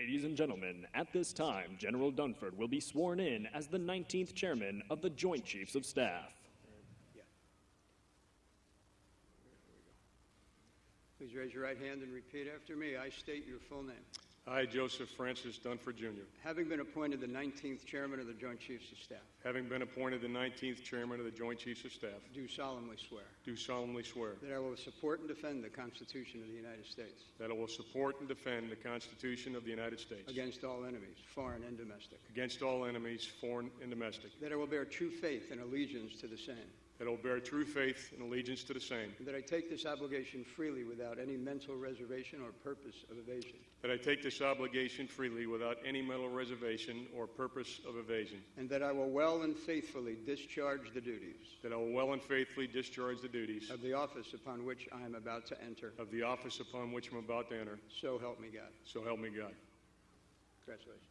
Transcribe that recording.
Ladies and gentlemen, at this time, General Dunford will be sworn in as the 19th Chairman of the Joint Chiefs of Staff. Please raise your right hand and repeat after me. I state your full name. I, Joseph Francis Dunford Jr., Having been appointed the 19th Chairman of the Joint Chiefs of Staff, having been appointed the 19th Chairman of the Joint Chiefs of Staff, do solemnly swear. Do solemnly swear. That I will support and defend the Constitution of the United States. That I will support and defend the Constitution of the United States. Against all enemies, foreign and domestic, against all enemies, foreign and domestic, that I will bear true faith and allegiance to the same, that I will bear true faith and allegiance to the same, and that I take this obligation freely without any mental reservation or purpose of evasion, that I take this obligation freely without any mental reservation or purpose of evasion, and that I will well and faithfully discharge the duties that I will well and faithfully discharge the duties of the office upon which I am about to enter. of the office upon which I'm about to enter, So help me God. so help me God. Congratulations.